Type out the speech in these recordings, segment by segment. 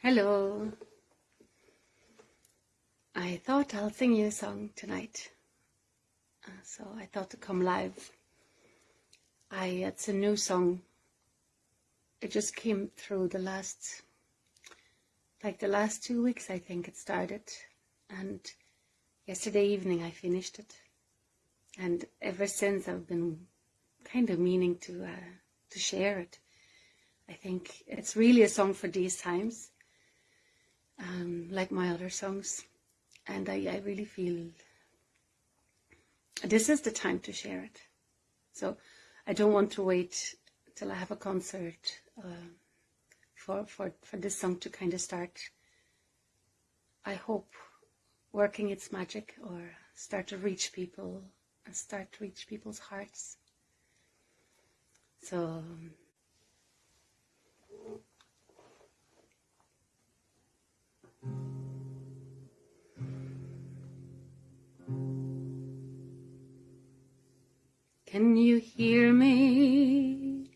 Hello. I thought I'll sing you a song tonight. Uh, so I thought to come live. I it's a new song. It just came through the last like the last two weeks I think it started and yesterday evening I finished it. And ever since I've been kind of meaning to uh, to share it. I think it's really a song for these times um, like my other songs. And I, I really feel this is the time to share it. So I don't want to wait till I have a concert uh, for, for, for this song to kind of start, I hope, working its magic or start to reach people and start to reach people's hearts. So Can you hear me?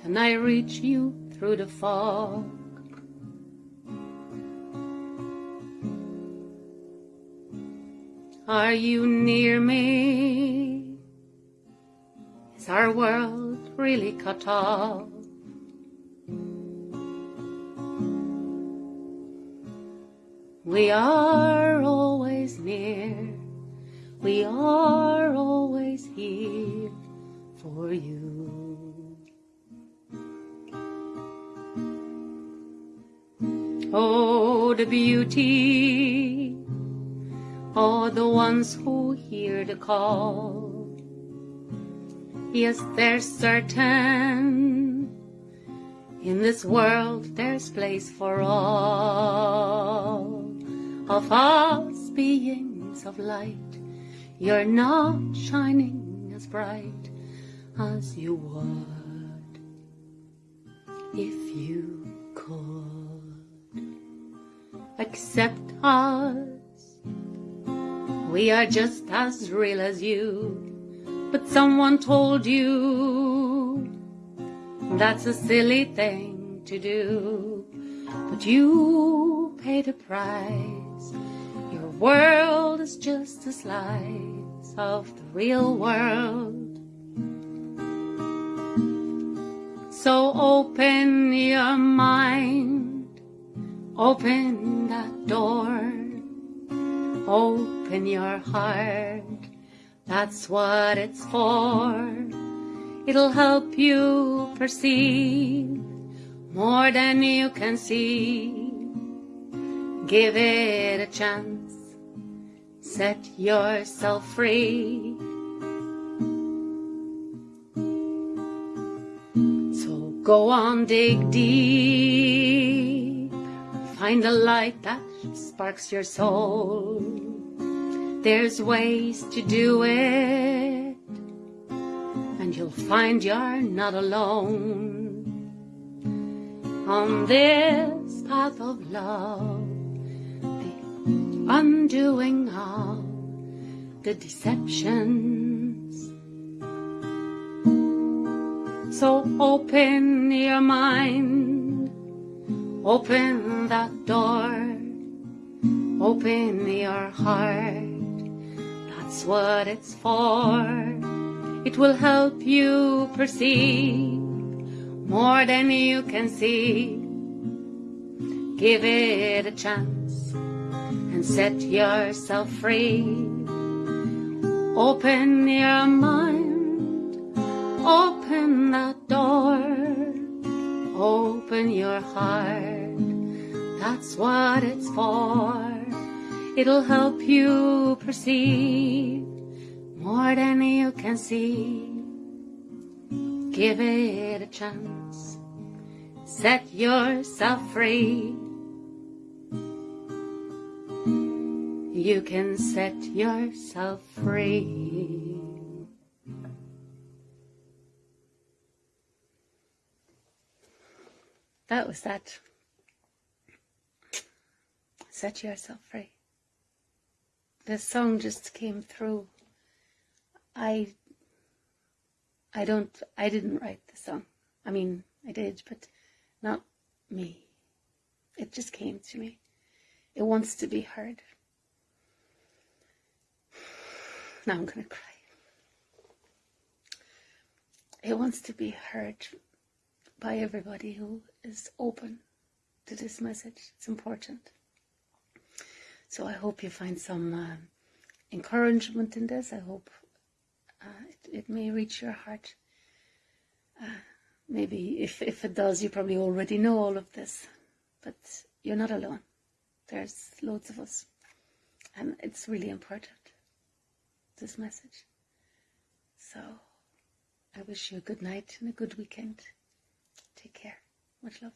Can I reach you through the fog? Are you near me? Is our world really cut off? We are always near, we are for you. Oh, the beauty, oh, the ones who hear the call. Yes, there's certain in this world there's place for all of us beings of light, you're not shining bright as you would if you could accept us. We are just as real as you, but someone told you that's a silly thing to do, but you pay the price world is just a slice of the real world. So open your mind, open that door, open your heart, that's what it's for. It'll help you perceive more than you can see Give it a chance. Set yourself free. So go on, dig deep. Find the light that sparks your soul. There's ways to do it. And you'll find you're not alone. On this path of love undoing all the deceptions. So open your mind, open that door, open your heart. That's what it's for. It will help you perceive more than you can see. Give it a chance and set yourself free. Open your mind, open that door, open your heart. That's what it's for. It'll help you perceive more than you can see. Give it a chance. Set yourself free. You can set yourself free. That was that. Set yourself free. This song just came through. I I don't I didn't write the song. I mean, I did, but not me. It just came to me. It wants to be heard. Now I'm going to cry. It wants to be heard by everybody who is open to this message. It's important. So I hope you find some uh, encouragement in this. I hope uh, it, it, may reach your heart. Uh, maybe if, if it does, you probably already know all of this, but you're not alone. There's loads of us, and it's really important, this message. So I wish you a good night and a good weekend. Take care. Much love.